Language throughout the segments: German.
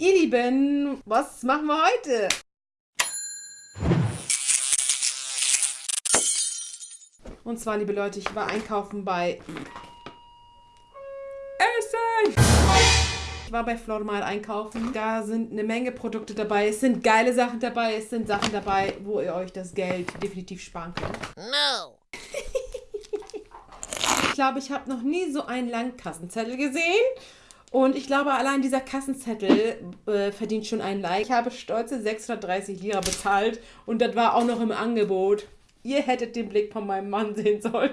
Ihr Lieben, was machen wir heute? Und zwar, liebe Leute, ich war einkaufen bei Essen. Ich war bei Flormal einkaufen. Da sind eine Menge Produkte dabei. Es sind geile Sachen dabei. Es sind Sachen dabei, wo ihr euch das Geld definitiv sparen könnt. No. ich glaube, ich habe noch nie so einen langen Kassenzettel gesehen. Und ich glaube, allein dieser Kassenzettel äh, verdient schon einen Like. Ich habe stolze 630 Lira bezahlt und das war auch noch im Angebot. Ihr hättet den Blick von meinem Mann sehen sollen.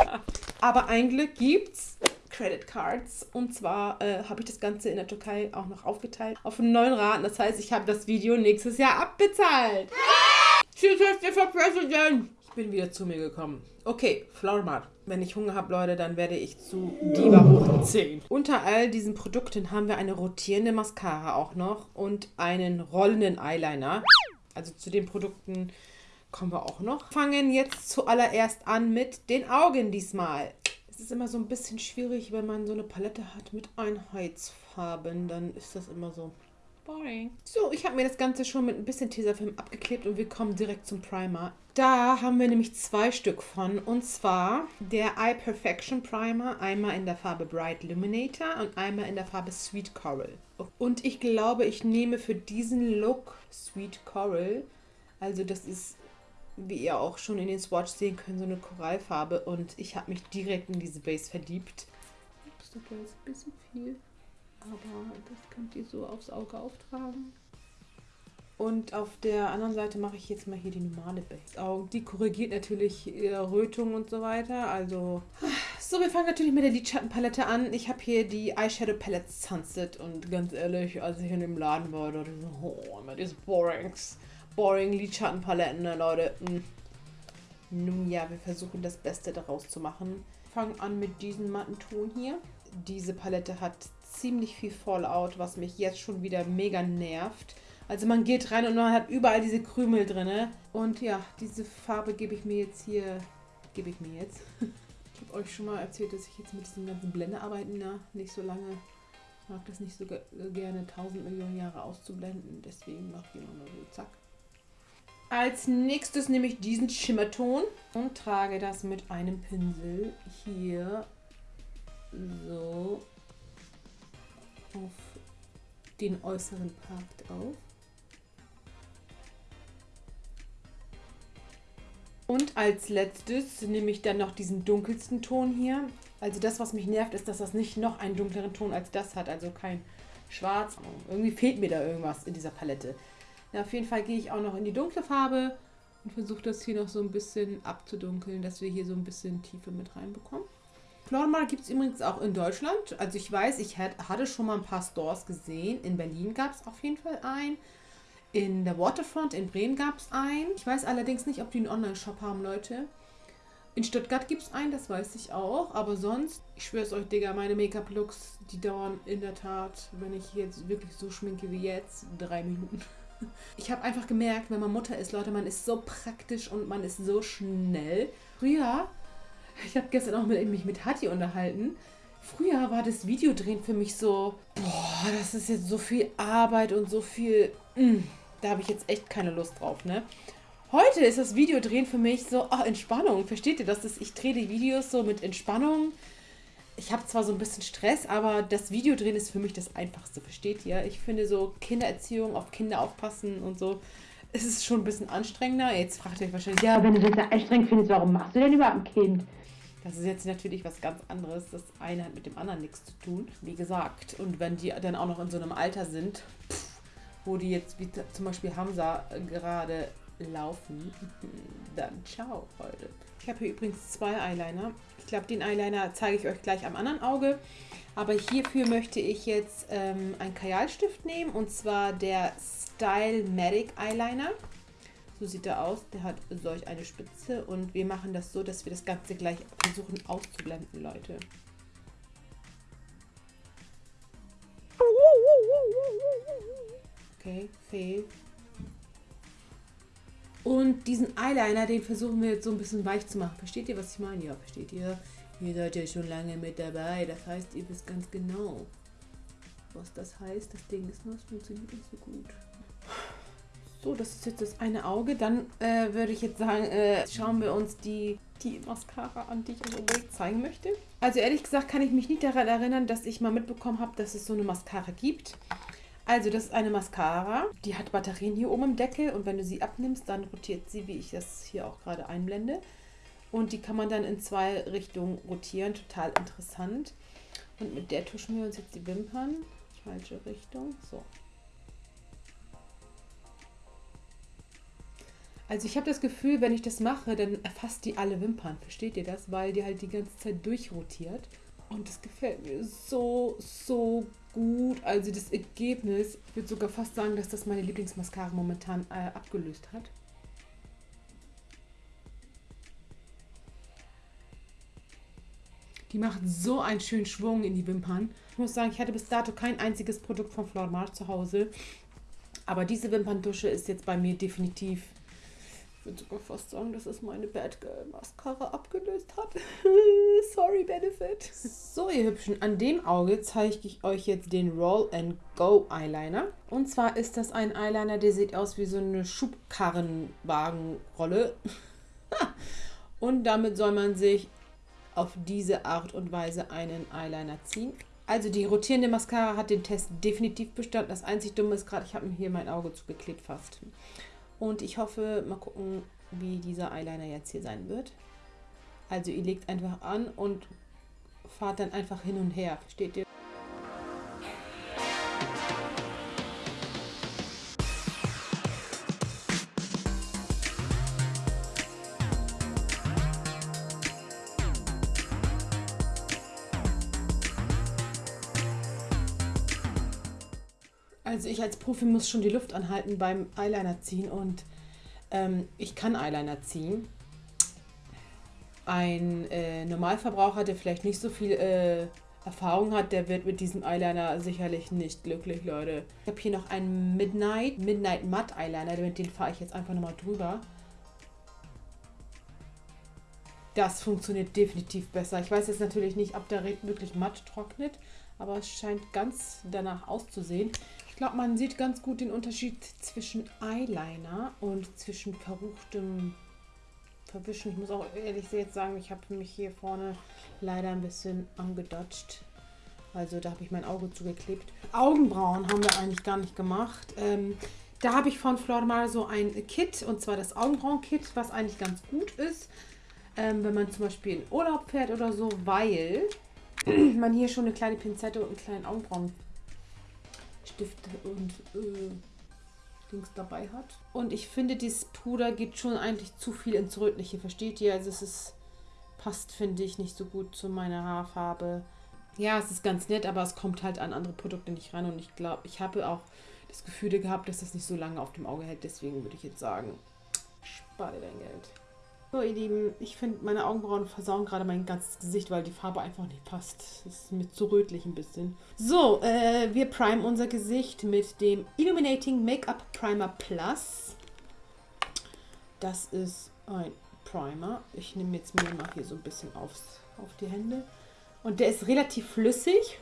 Aber ein Glück gibt's Credit Cards. Und zwar äh, habe ich das Ganze in der Türkei auch noch aufgeteilt auf einen neuen Raten. Das heißt, ich habe das Video nächstes Jahr abbezahlt. Tschüss, for President. Ich bin wieder zu mir gekommen. Okay, Flowermart. Wenn ich Hunger habe, Leute, dann werde ich zu Diva hoch 10. Unter all diesen Produkten haben wir eine rotierende Mascara auch noch und einen rollenden Eyeliner. Also zu den Produkten kommen wir auch noch. Fangen jetzt zuallererst an mit den Augen diesmal. Es ist immer so ein bisschen schwierig, wenn man so eine Palette hat mit Einheitsfarben. Dann ist das immer so boring. So, ich habe mir das Ganze schon mit ein bisschen Tesafilm abgeklebt und wir kommen direkt zum Primer. Da haben wir nämlich zwei Stück von. Und zwar der Eye Perfection Primer. Einmal in der Farbe Bright Illuminator und einmal in der Farbe Sweet Coral. Und ich glaube, ich nehme für diesen Look Sweet Coral. Also das ist, wie ihr auch schon in den Swatch sehen könnt, so eine Korallfarbe. Und ich habe mich direkt in diese Base verliebt. Ups, war jetzt ein bisschen viel. Aber das könnt ihr so aufs Auge auftragen. Und auf der anderen Seite mache ich jetzt mal hier die normale Base. Die korrigiert natürlich Rötung und so weiter. Also, so, wir fangen natürlich mit der Lidschattenpalette an. Ich habe hier die Eyeshadow Palette Sunset. Und ganz ehrlich, als ich in dem Laden war, dachte ich so, oh, immer diese Borings. Boring Lidschattenpaletten, ne, Leute. Hm. Nun ja, wir versuchen das Beste daraus zu machen. Fangen an mit diesem matten Ton hier. Diese Palette hat ziemlich viel Fallout, was mich jetzt schon wieder mega nervt. Also man geht rein und man hat überall diese Krümel drin. Und ja, diese Farbe gebe ich mir jetzt hier, gebe ich mir jetzt. Ich habe euch schon mal erzählt, dass ich jetzt mit diesen ganzen Blendearbeiten da nicht so lange, mag das nicht so gerne 1000 Millionen Jahre auszublenden. Deswegen mache ich immer mal so zack. Als nächstes nehme ich diesen Schimmerton und trage das mit einem Pinsel hier so auf den äußeren Part auf. Und als letztes nehme ich dann noch diesen dunkelsten Ton hier. Also das, was mich nervt, ist, dass das nicht noch einen dunkleren Ton als das hat. Also kein Schwarz. Irgendwie fehlt mir da irgendwas in dieser Palette. Ja, auf jeden Fall gehe ich auch noch in die dunkle Farbe und versuche das hier noch so ein bisschen abzudunkeln, dass wir hier so ein bisschen Tiefe mit reinbekommen. Flormal gibt es übrigens auch in Deutschland. Also ich weiß, ich hatte schon mal ein paar Stores gesehen. In Berlin gab es auf jeden Fall einen. In der Waterfront in Bremen gab es einen. Ich weiß allerdings nicht, ob die einen Online-Shop haben, Leute. In Stuttgart gibt es einen, das weiß ich auch. Aber sonst, ich schwöre es euch, Digga, meine Make-up-Looks, die dauern in der Tat, wenn ich jetzt wirklich so schminke wie jetzt, drei Minuten. Ich habe einfach gemerkt, wenn man Mutter ist, Leute, man ist so praktisch und man ist so schnell. Früher ich habe gestern auch mit, mich mit Hatti unterhalten. Früher war das Videodrehen für mich so, boah, das ist jetzt so viel Arbeit und so viel, mh, mm, da habe ich jetzt echt keine Lust drauf, ne? Heute ist das Videodrehen für mich so, oh, Entspannung. Versteht ihr das? Ich drehe die Videos so mit Entspannung. Ich habe zwar so ein bisschen Stress, aber das Videodrehen ist für mich das Einfachste, versteht ihr? Ich finde so Kindererziehung, auf Kinder aufpassen und so, es ist schon ein bisschen anstrengender. Jetzt fragt ihr euch wahrscheinlich, ja, wenn du das anstrengend findest, warum machst du denn überhaupt ein Kind? Das ist jetzt natürlich was ganz anderes. Das eine hat mit dem anderen nichts zu tun, wie gesagt. Und wenn die dann auch noch in so einem Alter sind, pff, wo die jetzt wie zum Beispiel Hamza gerade laufen, dann ciao, Leute. Ich habe hier übrigens zwei Eyeliner. Ich glaube, den Eyeliner zeige ich euch gleich am anderen Auge. Aber hierfür möchte ich jetzt ähm, einen Kajalstift nehmen und zwar der Style Magic Eyeliner. So sieht er aus. Der hat solch eine Spitze und wir machen das so, dass wir das Ganze gleich versuchen auszublenden, Leute. Okay, fail. Und diesen Eyeliner, den versuchen wir jetzt so ein bisschen weich zu machen. Versteht ihr, was ich meine? Ja, versteht ihr? Ihr seid ja schon lange mit dabei. Das heißt, ihr wisst ganz genau. was das heißt. Das Ding ist nur, es funktioniert nicht so gut. So, das ist jetzt das eine Auge. Dann äh, würde ich jetzt sagen, äh, schauen wir uns die, die Mascara an, die ich euch unbedingt zeigen möchte. Also ehrlich gesagt kann ich mich nicht daran erinnern, dass ich mal mitbekommen habe, dass es so eine Mascara gibt. Also das ist eine Mascara, die hat Batterien hier oben im Deckel und wenn du sie abnimmst, dann rotiert sie, wie ich das hier auch gerade einblende. Und die kann man dann in zwei Richtungen rotieren, total interessant. Und mit der tuschen wir uns jetzt die Wimpern. Falsche Richtung, so. Also ich habe das Gefühl, wenn ich das mache, dann erfasst die alle Wimpern. Versteht ihr das? Weil die halt die ganze Zeit durchrotiert. Und das gefällt mir so, so gut. Also das Ergebnis, ich würde sogar fast sagen, dass das meine Lieblingsmascara momentan äh, abgelöst hat. Die macht so einen schönen Schwung in die Wimpern. Ich muss sagen, ich hatte bis dato kein einziges Produkt von Flormar zu Hause. Aber diese Wimperndusche ist jetzt bei mir definitiv ich würde sogar fast sagen, dass es meine Bad Girl Mascara abgelöst hat. Sorry, Benefit. So, ihr Hübschen, an dem Auge zeige ich euch jetzt den Roll and Go Eyeliner. Und zwar ist das ein Eyeliner, der sieht aus wie so eine Schubkarrenwagenrolle. und damit soll man sich auf diese Art und Weise einen Eyeliner ziehen. Also die rotierende Mascara hat den Test definitiv bestanden. Das einzig Dumme ist gerade, ich habe mir hier mein Auge zugeklebt fast. Und ich hoffe, mal gucken, wie dieser Eyeliner jetzt hier sein wird. Also ihr legt einfach an und fahrt dann einfach hin und her. Versteht ihr? Also ich als Profi muss schon die Luft anhalten beim Eyeliner ziehen und ähm, ich kann Eyeliner ziehen. Ein äh, Normalverbraucher, der vielleicht nicht so viel äh, Erfahrung hat, der wird mit diesem Eyeliner sicherlich nicht glücklich, Leute. Ich habe hier noch einen Midnight, Midnight Matte Eyeliner, mit dem fahre ich jetzt einfach nochmal drüber. Das funktioniert definitiv besser. Ich weiß jetzt natürlich nicht, ob der wirklich matt trocknet, aber es scheint ganz danach auszusehen. Ich glaube, man sieht ganz gut den Unterschied zwischen Eyeliner und zwischen verruchtem Verwischen. Ich muss auch ehrlich jetzt sagen, ich habe mich hier vorne leider ein bisschen angedodged. Also da habe ich mein Auge zugeklebt. Augenbrauen haben wir eigentlich gar nicht gemacht. Ähm, da habe ich von Flormal so ein Kit, und zwar das Augenbrauen-Kit, was eigentlich ganz gut ist, ähm, wenn man zum Beispiel in Urlaub fährt oder so, weil man hier schon eine kleine Pinzette und einen kleinen Augenbrauen Stifte und äh, Dings dabei hat. Und ich finde, dieses Puder geht schon eigentlich zu viel ins Rötliche, versteht ihr? Also es ist, passt, finde ich, nicht so gut zu meiner Haarfarbe. Ja, es ist ganz nett, aber es kommt halt an andere Produkte nicht ran. Und ich glaube, ich habe auch das Gefühl gehabt, dass das nicht so lange auf dem Auge hält. Deswegen würde ich jetzt sagen, spare dein Geld. So, ihr Lieben, ich finde, meine Augenbrauen versauen gerade mein ganzes Gesicht, weil die Farbe einfach nicht passt. Das ist mir zu rötlich ein bisschen. So, äh, wir primen unser Gesicht mit dem Illuminating Make-up Primer Plus. Das ist ein Primer. Ich nehme jetzt mir mal hier so ein bisschen aufs, auf die Hände. Und der ist relativ flüssig.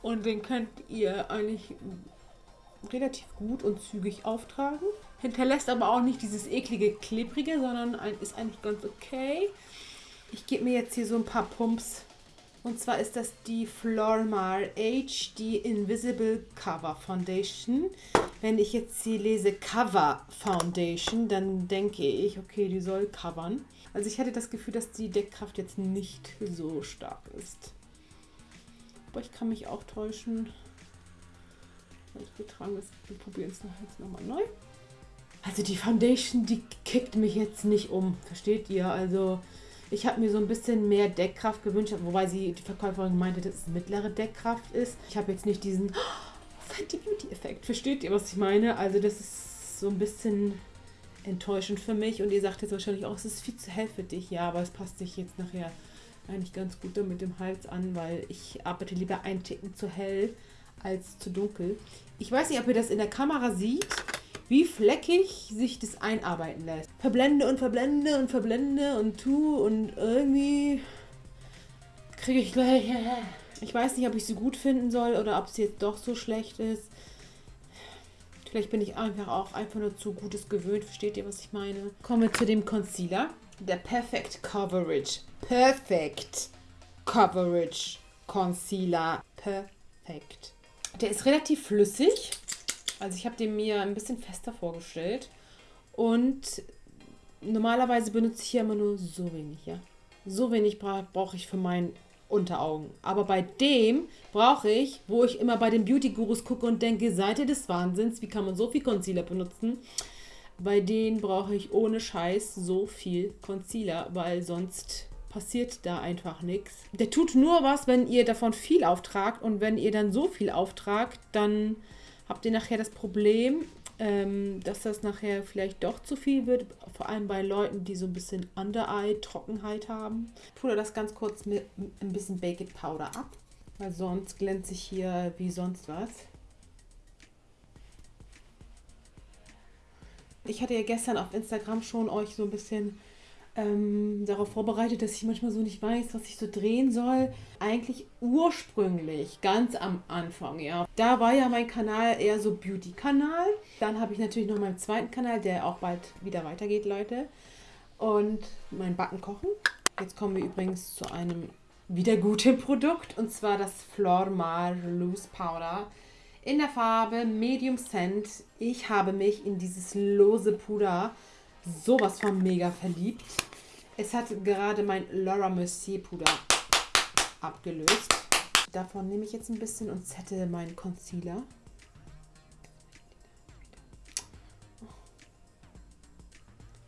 Und den könnt ihr eigentlich relativ gut und zügig auftragen. Hinterlässt aber auch nicht dieses eklige, klebrige, sondern ein, ist eigentlich ganz okay. Ich gebe mir jetzt hier so ein paar Pumps. Und zwar ist das die Flormar HD Invisible Cover Foundation. Wenn ich jetzt hier lese Cover Foundation, dann denke ich, okay, die soll covern. Also ich hatte das Gefühl, dass die Deckkraft jetzt nicht so stark ist. Aber ich kann mich auch täuschen. Wir tragen das, wir probieren es jetzt nochmal neu. Also die Foundation, die kickt mich jetzt nicht um, versteht ihr? Also ich habe mir so ein bisschen mehr Deckkraft gewünscht, wobei sie die Verkäuferin meinte, dass es mittlere Deckkraft ist. Ich habe jetzt nicht diesen oh, Fenty Beauty Effekt, versteht ihr, was ich meine? Also das ist so ein bisschen enttäuschend für mich und ihr sagt jetzt wahrscheinlich auch, es ist viel zu hell für dich. Ja, aber es passt sich jetzt nachher eigentlich ganz gut mit dem Hals an, weil ich arbeite lieber ein Ticken zu hell als zu dunkel. Ich weiß nicht, ob ihr das in der Kamera sieht, wie fleckig sich das einarbeiten lässt. Verblende und verblende und verblende und tu und irgendwie kriege ich gleich Ich weiß nicht, ob ich sie gut finden soll oder ob sie jetzt doch so schlecht ist. Vielleicht bin ich einfach auch einfach nur zu Gutes gewöhnt. Versteht ihr, was ich meine? Kommen wir zu dem Concealer. Der Perfect Coverage. Perfect Coverage Concealer. Perfekt. Der ist relativ flüssig. Also ich habe den mir ein bisschen fester vorgestellt. Und normalerweise benutze ich hier immer nur so wenig, ja. So wenig bra brauche ich für meinen Unteraugen. Aber bei dem brauche ich, wo ich immer bei den Beauty-Gurus gucke und denke, Seite des Wahnsinns, wie kann man so viel Concealer benutzen? Bei denen brauche ich ohne Scheiß so viel Concealer, weil sonst passiert da einfach nichts. Der tut nur was, wenn ihr davon viel auftragt und wenn ihr dann so viel auftragt, dann habt ihr nachher das Problem, ähm, dass das nachher vielleicht doch zu viel wird, vor allem bei Leuten, die so ein bisschen Under-Eye-Trockenheit haben. Ich pudere das ganz kurz mit ein bisschen Baked Powder ab, weil sonst glänze ich hier wie sonst was. Ich hatte ja gestern auf Instagram schon euch so ein bisschen ähm, darauf vorbereitet, dass ich manchmal so nicht weiß, was ich so drehen soll. Eigentlich ursprünglich, ganz am Anfang, ja. Da war ja mein Kanal eher so Beauty-Kanal. Dann habe ich natürlich noch meinen zweiten Kanal, der auch bald wieder weitergeht, Leute. Und mein Backen kochen. Jetzt kommen wir übrigens zu einem wieder guten Produkt und zwar das Flormar Loose Powder in der Farbe Medium Scent. Ich habe mich in dieses lose Puder sowas von mega verliebt. Es hat gerade mein Laura Mercier Puder abgelöst. Davon nehme ich jetzt ein bisschen und zette meinen Concealer.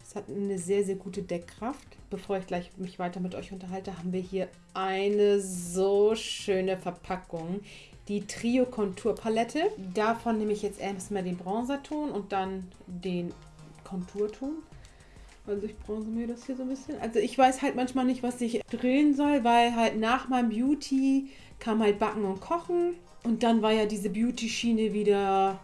Es hat eine sehr, sehr gute Deckkraft. Bevor ich gleich mich weiter mit euch unterhalte, haben wir hier eine so schöne Verpackung. Die Trio Kontur Palette. Davon nehme ich jetzt erstmal den Bronzerton und dann den Konturton. Also ich bronze mir das hier so ein bisschen. Also ich weiß halt manchmal nicht, was ich drehen soll, weil halt nach meinem Beauty kam halt Backen und Kochen. Und dann war ja diese Beauty-Schiene wieder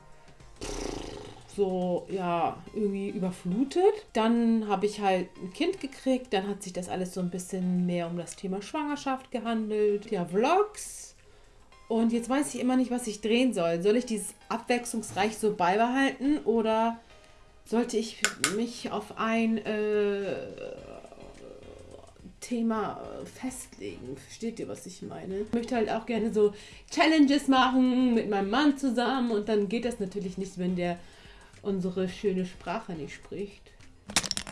so, ja, irgendwie überflutet. Dann habe ich halt ein Kind gekriegt. Dann hat sich das alles so ein bisschen mehr um das Thema Schwangerschaft gehandelt. Ja, Vlogs. Und jetzt weiß ich immer nicht, was ich drehen soll. Soll ich dieses abwechslungsreich so beibehalten oder sollte ich mich auf ein äh, Thema festlegen. Versteht ihr, was ich meine? Ich möchte halt auch gerne so Challenges machen mit meinem Mann zusammen und dann geht das natürlich nicht, wenn der unsere schöne Sprache nicht spricht.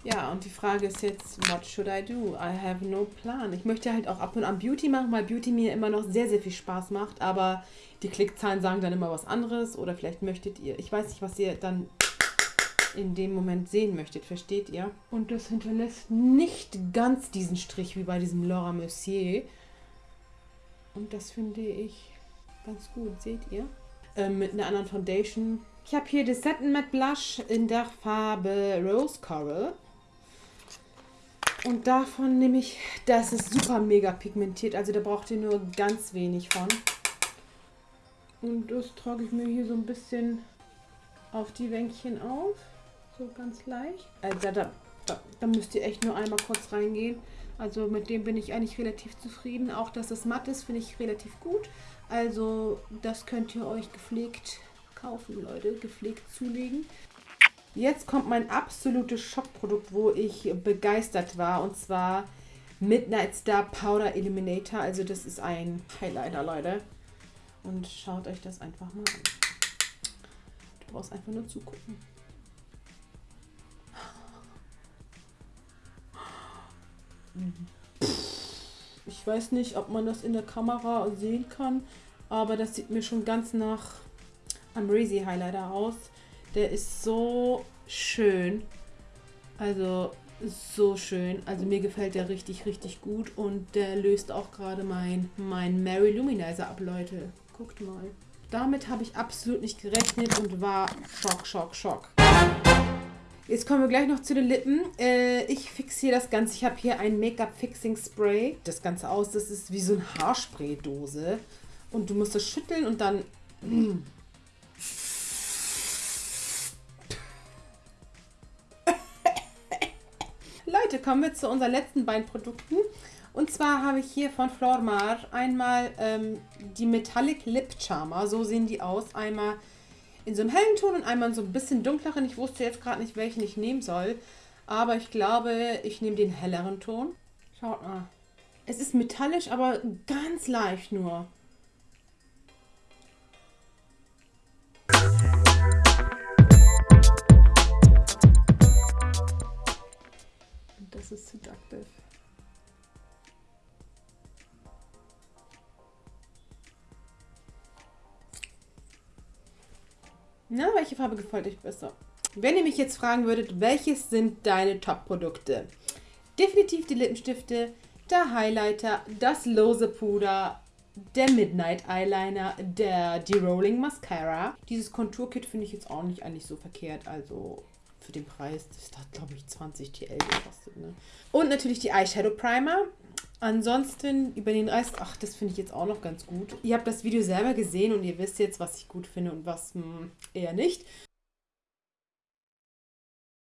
Ja, und die Frage ist jetzt, what should I do? I have no plan. Ich möchte halt auch ab und an Beauty machen, weil Beauty mir immer noch sehr, sehr viel Spaß macht, aber die Klickzahlen sagen dann immer was anderes oder vielleicht möchtet ihr, ich weiß nicht, was ihr dann in dem Moment sehen möchtet, versteht ihr? Und das hinterlässt nicht ganz diesen Strich wie bei diesem Laura Mercier. Und das finde ich ganz gut, seht ihr? Ähm, mit einer anderen Foundation. Ich habe hier das Satin Matte Blush in der Farbe Rose Coral. Und davon nehme ich, das ist super mega pigmentiert, also da braucht ihr nur ganz wenig von. Und das trage ich mir hier so ein bisschen auf die Wänkchen auf. So ganz leicht. Also da, da, da müsst ihr echt nur einmal kurz reingehen. Also mit dem bin ich eigentlich relativ zufrieden. Auch dass es matt ist, finde ich relativ gut. Also das könnt ihr euch gepflegt kaufen, Leute. Gepflegt zulegen. Jetzt kommt mein absolutes Schockprodukt, wo ich begeistert war. Und zwar Midnight Star Powder Eliminator. Also das ist ein Highlighter, Leute. Und schaut euch das einfach mal an. Du brauchst einfach nur zugucken. Ich weiß nicht, ob man das in der Kamera sehen kann, aber das sieht mir schon ganz nach Amrezi Highlighter aus. Der ist so schön. Also so schön. Also mir gefällt der richtig, richtig gut und der löst auch gerade mein, mein Mary Luminizer ab, Leute. Guckt mal. Damit habe ich absolut nicht gerechnet und war Schock, Schock, Schock. Jetzt kommen wir gleich noch zu den Lippen. Äh, ich fixiere das Ganze. Ich habe hier ein Make-up-Fixing-Spray. Das Ganze aus, das ist wie so eine Haarspraydose. Und du musst das schütteln und dann... Leute, kommen wir zu unseren letzten beiden Produkten. Und zwar habe ich hier von Flormar einmal ähm, die Metallic Lip Charmer. So sehen die aus. Einmal in so einem hellen Ton und einmal in so ein bisschen dunkleren. Ich wusste jetzt gerade nicht, welchen ich nehmen soll. Aber ich glaube, ich nehme den helleren Ton. Schaut mal. Es ist metallisch, aber ganz leicht nur. Und das ist seductive. Na, welche Farbe gefällt euch besser? Wenn ihr mich jetzt fragen würdet, welches sind deine Top-Produkte? Definitiv die Lippenstifte, der Highlighter, das lose Puder, der Midnight Eyeliner, der Derolling Mascara. Dieses Konturkit finde ich jetzt auch nicht eigentlich so verkehrt, also für den Preis, das hat glaube ich 20 TL gekostet. Ne? Und natürlich die Eyeshadow Primer. Ansonsten über den Rest, ach, das finde ich jetzt auch noch ganz gut. Ihr habt das Video selber gesehen und ihr wisst jetzt, was ich gut finde und was mh, hm, eher nicht.